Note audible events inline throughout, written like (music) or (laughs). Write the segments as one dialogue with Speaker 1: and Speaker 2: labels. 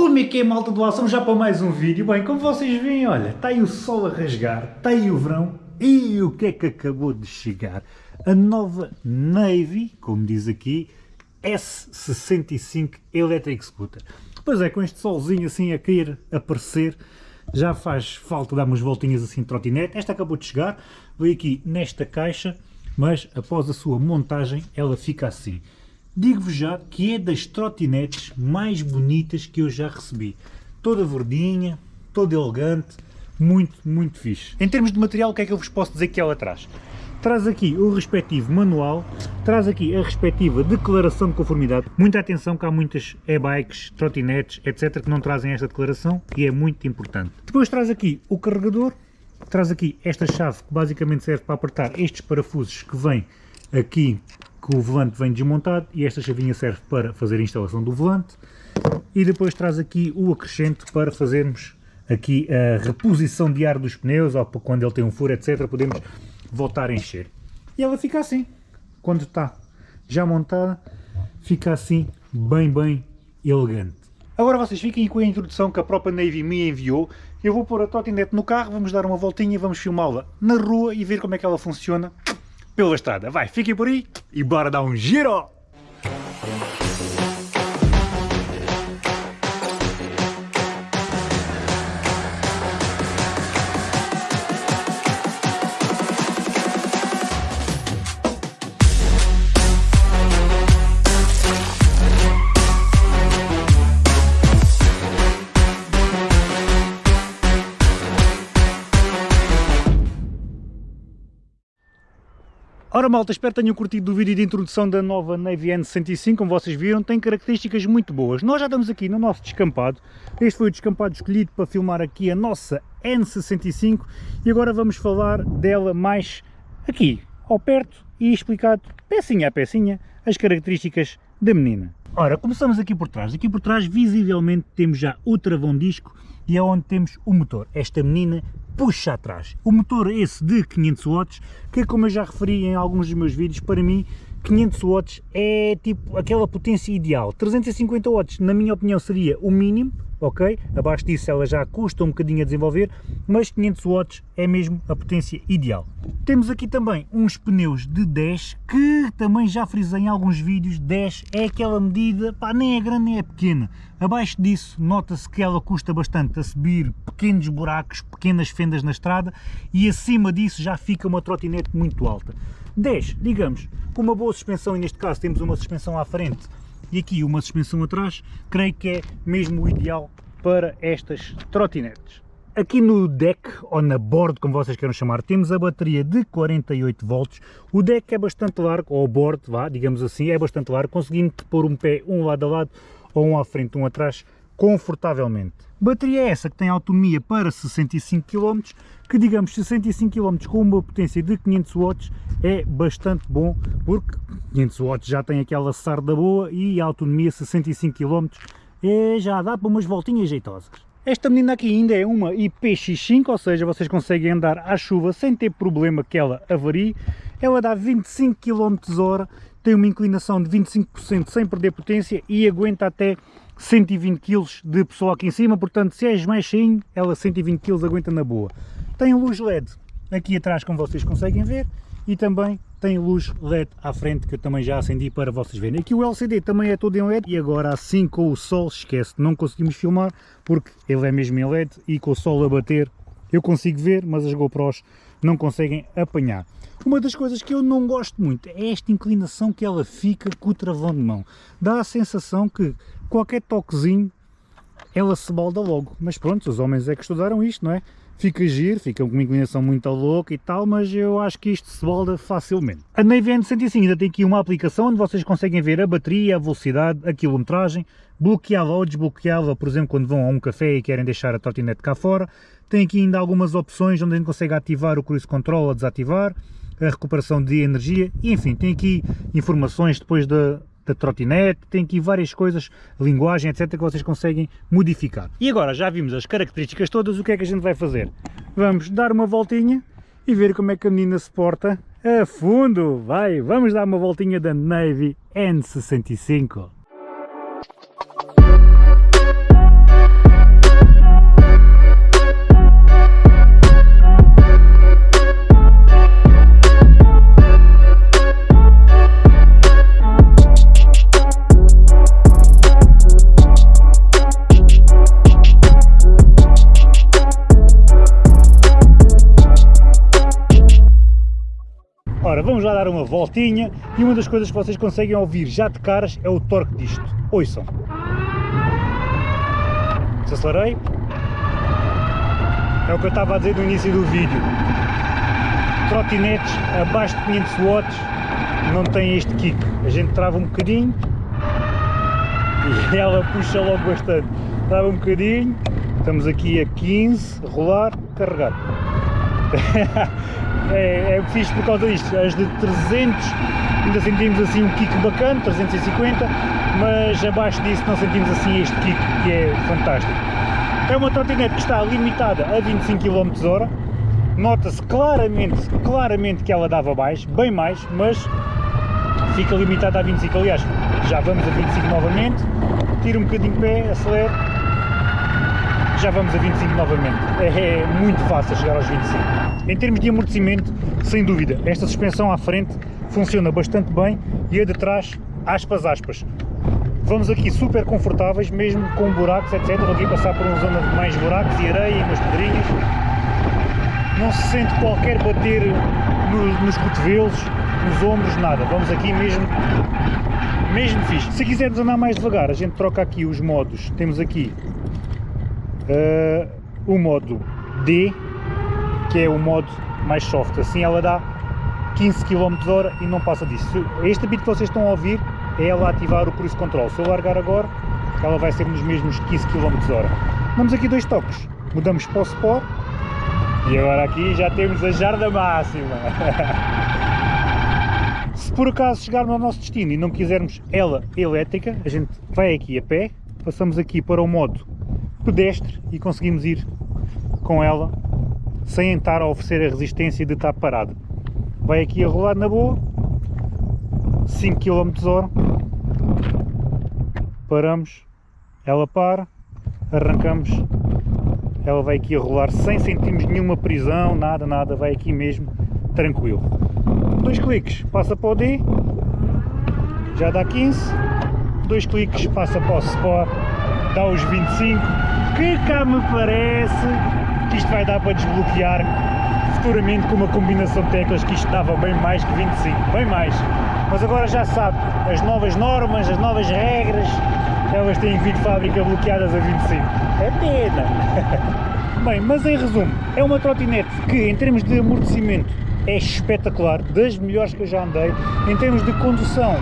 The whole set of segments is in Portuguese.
Speaker 1: Como é que é malta do ação já para mais um vídeo? Bem, como vocês veem, olha, está aí o sol a rasgar, está aí o verão e o que é que acabou de chegar? A nova Navy, como diz aqui, S65 Electric Scooter. Pois é, com este solzinho assim a querer aparecer, já faz falta dar umas voltinhas assim de trotinete. Esta acabou de chegar, veio aqui nesta caixa, mas após a sua montagem ela fica assim. Digo-vos já que é das trotinetes mais bonitas que eu já recebi. Toda verdinha, toda elegante, muito, muito fixe. Em termos de material, o que é que eu vos posso dizer que ela traz? Traz aqui o respectivo manual, traz aqui a respectiva declaração de conformidade. Muita atenção que há muitas e-bikes, trotinetes, etc. que não trazem esta declaração e é muito importante. Depois traz aqui o carregador, traz aqui esta chave que basicamente serve para apertar estes parafusos que vêm aqui que o volante vem desmontado e esta chavinha serve para fazer a instalação do volante. E depois traz aqui o acrescento para fazermos aqui a reposição de ar dos pneus ou quando ele tem um furo etc podemos voltar a encher. E ela fica assim quando está já montada fica assim bem bem elegante. Agora vocês fiquem com a introdução que a própria Navy me enviou. Eu vou pôr a trotinete no carro, vamos dar uma voltinha, vamos filmá-la na rua e ver como é que ela funciona pela estrada. Vai, fiquem por aí e bora dar um giro! Ora malta, espero que tenham curtido o vídeo de introdução da nova Navy N105, como vocês viram, tem características muito boas. Nós já estamos aqui no nosso descampado, este foi o descampado escolhido para filmar aqui a nossa N65 e agora vamos falar dela mais aqui, ao perto e explicar pecinha a pecinha as características da menina. Ora, começamos aqui por trás, aqui por trás visivelmente temos já o travão disco e é onde temos o motor. Esta menina puxa atrás. O motor esse de 500 watts, que como eu já referi em alguns dos meus vídeos, para mim 500 watts é tipo aquela potência ideal. 350 watts, na minha opinião, seria o mínimo, ok? Abaixo disso ela já custa um bocadinho a desenvolver, mas 500 watts é mesmo a potência ideal. Temos aqui também uns pneus de 10, que também já frisei em alguns vídeos, 10 é aquela medida, pá, nem é grande nem é pequena. Abaixo disso nota-se que ela custa bastante a subir pequenos buracos, pequenas fendas na estrada e acima disso já fica uma trotinete muito alta. 10, digamos, com uma boa suspensão e neste caso temos uma suspensão à frente e aqui uma suspensão atrás, creio que é mesmo o ideal para estas trotinetes. Aqui no deck, ou na board, como vocês queiram chamar, temos a bateria de 48 volts. O deck é bastante largo, ou o board, vá, digamos assim, é bastante largo, conseguindo pôr um pé um lado a lado, ou um à frente, um atrás, confortavelmente. Bateria é essa que tem autonomia para 65 km, que digamos 65 km com uma potência de 500 watts é bastante bom, porque 500 watts já tem aquela sarda boa e a autonomia 65 km é, já dá para umas voltinhas jeitosas. Esta menina aqui ainda é uma IPX5, ou seja, vocês conseguem andar à chuva sem ter problema que ela avarie. Ela dá 25 km hora, tem uma inclinação de 25% sem perder potência e aguenta até 120 kg de pessoa aqui em cima, portanto se és mais cheinho, ela 120 kg aguenta na boa. Tem luz LED aqui atrás como vocês conseguem ver e também tem luz LED à frente que eu também já acendi para vocês verem. Aqui o LCD também é todo em LED e agora assim com o sol, esquece, não conseguimos filmar porque ele é mesmo em LED e com o sol a bater eu consigo ver, mas as GoPros não conseguem apanhar. Uma das coisas que eu não gosto muito é esta inclinação que ela fica com o travão de mão. Dá a sensação que qualquer toquezinho ela se balda logo. Mas pronto, os homens é que estudaram isto, não é? Fica giro, fica com uma inclinação muito louca e tal, mas eu acho que isto se balda facilmente. A Navy N105 ainda tem aqui uma aplicação onde vocês conseguem ver a bateria, a velocidade, a quilometragem, bloqueá-la ou desbloqueá-la, por exemplo, quando vão a um café e querem deixar a trotinete cá fora. Tem aqui ainda algumas opções onde a gente consegue ativar o cruise control ou desativar, a recuperação de energia, e enfim, tem aqui informações depois da, da trotinete, tem aqui várias coisas, linguagem, etc, que vocês conseguem modificar. E agora já vimos as características todas, o que é que a gente vai fazer? Vamos dar uma voltinha e ver como é que a menina se porta a fundo, vai, vamos dar uma voltinha da Navy N65. Dar uma voltinha e uma das coisas que vocês conseguem ouvir já de caras é o torque disto. Ouçam. Desacelerei. É o que eu estava a dizer no início do vídeo. Trotinetes abaixo de 500 watts não têm este kick. A gente trava um bocadinho e ela puxa logo bastante. Trava um bocadinho, estamos aqui a 15, rolar, carregar. (laughs) é, é fixe por causa disto, as de 300 ainda sentimos assim um kick bacana, 350, mas abaixo disso não sentimos assim este kick que é fantástico. É uma trotinete que está limitada a 25 km hora, nota-se claramente, claramente que ela dava mais, bem mais, mas fica limitada a 25, aliás, já vamos a 25 novamente, tira um bocadinho de pé, acelera, já vamos a 25 novamente, é, é muito fácil chegar aos 25. Em termos de amortecimento, sem dúvida, esta suspensão à frente funciona bastante bem e a de trás, aspas, aspas. Vamos aqui super confortáveis, mesmo com buracos, etc. Vou aqui passar por uma zona de mais buracos e areia e umas pedrinhas. Não se sente qualquer bater no, nos cotovelos, nos ombros, nada. Vamos aqui mesmo, mesmo fixe. Se quisermos andar mais devagar, a gente troca aqui os modos. Temos aqui uh, o modo D, que é o modo mais soft. Assim ela dá 15 km hora e não passa disso. Este bit que vocês estão a ouvir é ela ativar o cruise control. Se eu largar agora, ela vai ser nos mesmos 15 km hora. Damos aqui dois toques. Mudamos para o Sport e agora aqui já temos a jarda máxima. (laughs) Se por acaso chegarmos ao nosso destino e não quisermos ela elétrica, a gente vai aqui a pé, passamos aqui para o modo pedestre e conseguimos ir com ela sem estar a oferecer a resistência de estar parado. Vai aqui a rolar na boa, 5 km hora, paramos, ela para, arrancamos ela vai aqui a rolar sem sentirmos nenhuma prisão, nada, nada, vai aqui mesmo, tranquilo. Dois cliques, passa para o D, já dá 15, dois cliques, passa para o Sport, dá os 25, que cá me parece que isto vai dar para desbloquear futuramente com uma combinação de teclas que isto dava bem mais que 25, bem mais. Mas agora já sabe, as novas normas, as novas regras, elas têm vindo de fábrica bloqueadas a 25. É pena! (laughs) Bem, mas em resumo, é uma trotinete que em termos de amortecimento é espetacular, das melhores que eu já andei, em termos de condução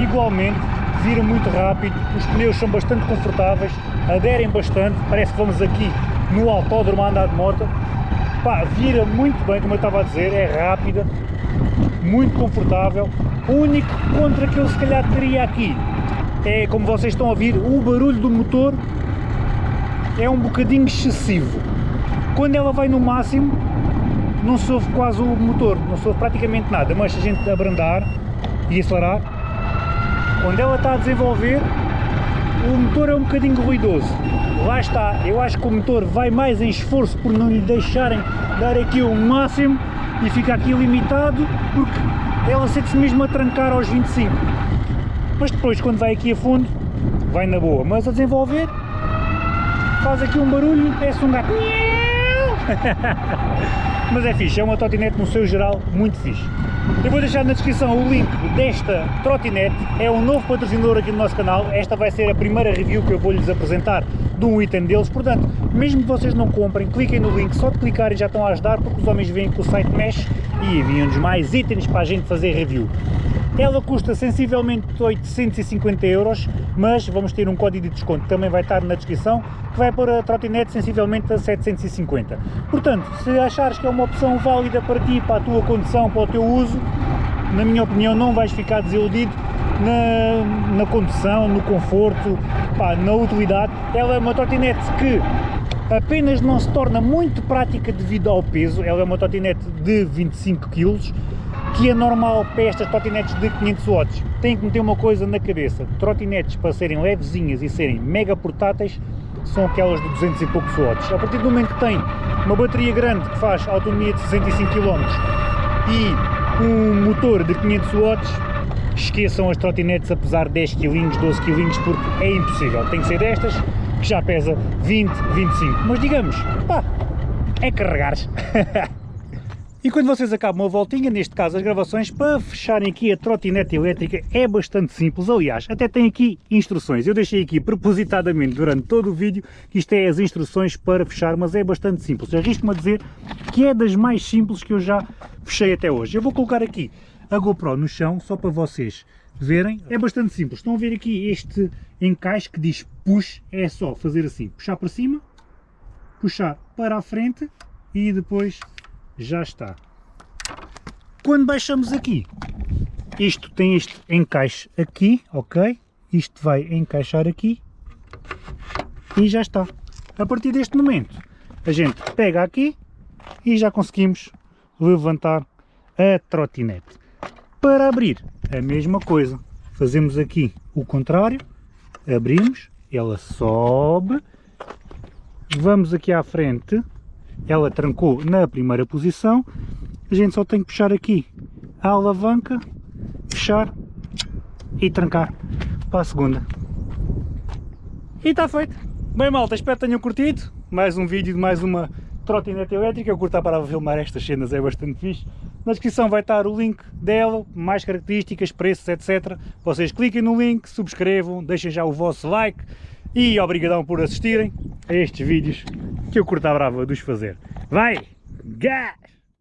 Speaker 1: igualmente, vira muito rápido, os pneus são bastante confortáveis, aderem bastante, parece que vamos aqui no autódromo a andar de moto, Pá, vira muito bem, como eu estava a dizer, é rápida, muito confortável, o único contra que eu se calhar teria aqui é, como vocês estão a ouvir, o barulho do motor é um bocadinho excessivo. Quando ela vai no máximo, não se ouve quase o motor, não se ouve praticamente nada, mas se a gente abrandar e acelerar, quando ela está a desenvolver, o motor é um bocadinho ruidoso. Lá está, eu acho que o motor vai mais em esforço por não lhe deixarem dar aqui o máximo e fica aqui limitado, porque ela sente-se mesmo a trancar aos 25 mas depois quando vai aqui a fundo, vai na boa, mas a desenvolver, faz aqui um barulho, parece um gato. (laughs) mas é fixe, é uma trotinete no seu geral muito fixe. Eu vou deixar na descrição o link desta trotinete, é um novo patrocinador aqui no nosso canal, esta vai ser a primeira review que eu vou lhes apresentar de um item deles, portanto, mesmo que vocês não comprem, cliquem no link, só de clicar e já estão a ajudar, porque os homens veem que o site mexe e enviam-nos mais itens para a gente fazer review. Ela custa sensivelmente 850 euros, mas vamos ter um código de desconto que também vai estar na descrição, que vai pôr a trotinete sensivelmente a 750. Portanto, se achares que é uma opção válida para ti, para a tua condução, para o teu uso, na minha opinião não vais ficar desiludido na, na condução, no conforto, pá, na utilidade. Ela é uma trotinete que apenas não se torna muito prática devido ao peso, ela é uma trotinete de 25 kg, que é normal para estas trotinetes de 500 watts. Tem que meter uma coisa na cabeça, trotinetes para serem levezinhas e serem mega portáteis são aquelas de 200 e poucos watts. A partir do momento que tem uma bateria grande que faz autonomia de 65 km e um motor de 500 watts, esqueçam as trotinetes a pesar 10 kg, 12 kg, porque é impossível. Tem que ser destas, que já pesa 20, 25. Mas digamos, pá, é carregar-se. (laughs) E quando vocês acabam uma voltinha, neste caso as gravações, para fecharem aqui a trotinete elétrica é bastante simples. Aliás, até tem aqui instruções. Eu deixei aqui propositadamente durante todo o vídeo que isto é as instruções para fechar, mas é bastante simples. Arrisco-me a dizer que é das mais simples que eu já fechei até hoje. Eu vou colocar aqui a GoPro no chão, só para vocês verem. É bastante simples. Estão a ver aqui este encaixe que diz push, é só fazer assim, puxar para cima, puxar para a frente e depois já está. Quando baixamos aqui, isto tem este encaixe aqui, ok? Isto vai encaixar aqui e já está. A partir deste momento, a gente pega aqui e já conseguimos levantar a trotinete. Para abrir, a mesma coisa. Fazemos aqui o contrário, abrimos, ela sobe, vamos aqui à frente, ela trancou na primeira posição, a gente só tem que puxar aqui a alavanca, fechar e trancar para a segunda. E está feito. Bem malta, espero que tenham curtido. Mais um vídeo de mais uma trotinete elétrica. Eu curto para filmar estas cenas, é bastante fixe. Na descrição vai estar o link dela, mais características, preços, etc. Vocês cliquem no link, subscrevam, deixem já o vosso like e obrigadão por assistirem a estes vídeos que eu curto a brava de os fazer. Vai! Gás!